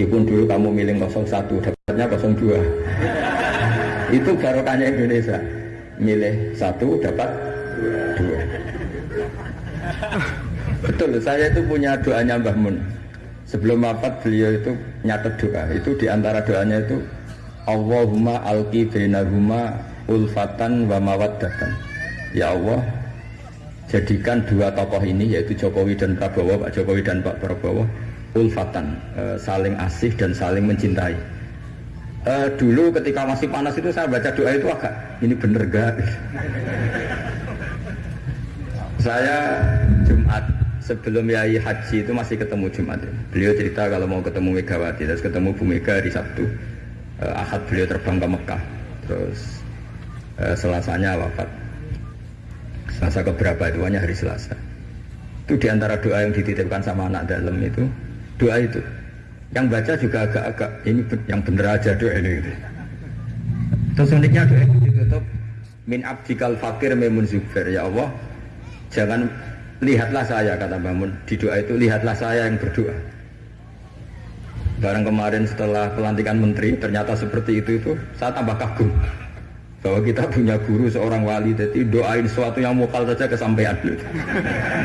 meskipun dulu kamu milih 01 dapatnya 02 itu barokahnya Indonesia. Milih satu dapat dua. Betul saya itu punya doanya Mbah Mun. Sebelum wafat beliau itu nyatet doa. Itu di antara doanya itu Allahumma alki bainahuma ulfatan wa mawaddatan. Ya Allah jadikan dua tokoh ini yaitu Jokowi dan Prabowo Pak Jokowi dan Pak Prabowo ulfatan e, saling asih dan saling mencintai. E, dulu ketika masih panas itu saya baca doa itu agak ini bener gak saya Jumat sebelum Yai Haji itu masih ketemu Jumat. Beliau cerita kalau mau ketemu Megawati terus ketemu Bu Mega di Sabtu. E, Ahad beliau terbang ke Mekah. Terus e, Selasanya wafat. Selasa keberapa itu? Hanya hari Selasa. Itu di antara doa yang dititipkan sama anak dalam itu doa itu. Yang baca juga agak-agak ini yang bener aja doa ini gitu. terus uniknya doa itu ditutup min abdikal fakir memun zubair ya Allah jangan lihatlah saya kata Bangun di doa itu lihatlah saya yang berdoa. Barang kemarin setelah pelantikan menteri ternyata seperti itu itu saya tambah kagum. Bahwa kita punya guru seorang wali jadi doain sesuatu yang mukal saja kesampaian